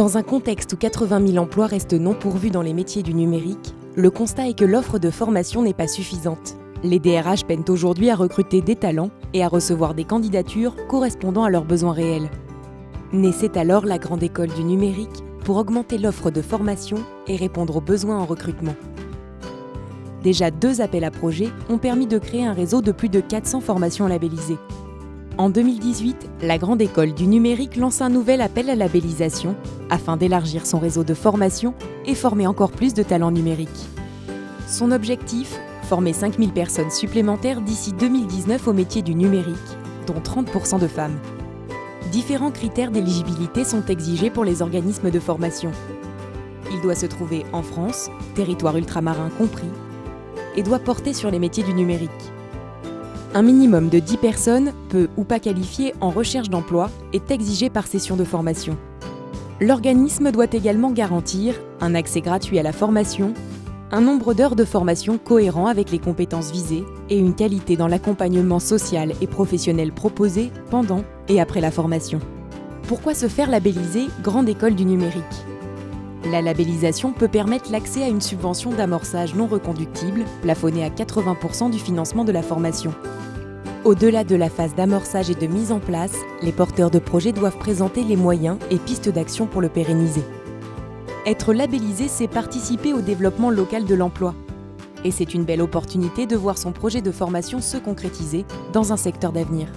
Dans un contexte où 80 000 emplois restent non pourvus dans les métiers du numérique, le constat est que l'offre de formation n'est pas suffisante. Les DRH peinent aujourd'hui à recruter des talents et à recevoir des candidatures correspondant à leurs besoins réels. Naissait alors la Grande École du numérique pour augmenter l'offre de formation et répondre aux besoins en recrutement. Déjà deux appels à projets ont permis de créer un réseau de plus de 400 formations labellisées. En 2018, la Grande École du numérique lance un nouvel appel à labellisation afin d'élargir son réseau de formation et former encore plus de talents numériques. Son objectif Former 5000 personnes supplémentaires d'ici 2019 au métier du numérique, dont 30% de femmes. Différents critères d'éligibilité sont exigés pour les organismes de formation. Il doit se trouver en France, territoire ultramarin compris, et doit porter sur les métiers du numérique. Un minimum de 10 personnes, peu ou pas qualifiées en recherche d'emploi, est exigé par session de formation. L'organisme doit également garantir un accès gratuit à la formation un nombre d'heures de formation cohérent avec les compétences visées et une qualité dans l'accompagnement social et professionnel proposé pendant et après la formation. Pourquoi se faire labelliser Grande École du numérique? La labellisation peut permettre l'accès à une subvention d'amorçage non reconductible, plafonnée à 80% du financement de la formation. Au-delà de la phase d'amorçage et de mise en place, les porteurs de projets doivent présenter les moyens et pistes d'action pour le pérenniser. Être labellisé, c'est participer au développement local de l'emploi. Et c'est une belle opportunité de voir son projet de formation se concrétiser dans un secteur d'avenir.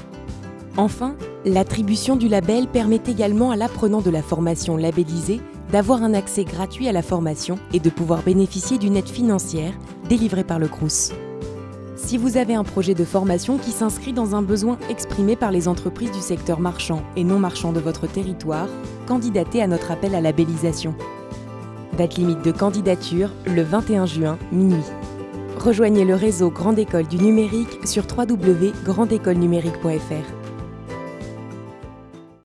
Enfin, l'attribution du label permet également à l'apprenant de la formation labellisée d'avoir un accès gratuit à la formation et de pouvoir bénéficier d'une aide financière délivrée par le Crous. Si vous avez un projet de formation qui s'inscrit dans un besoin exprimé par les entreprises du secteur marchand et non marchand de votre territoire, candidatez à notre appel à labellisation. Date limite de candidature le 21 juin, minuit. Rejoignez le réseau Grande École du Numérique sur www.grandécolenumérique.fr.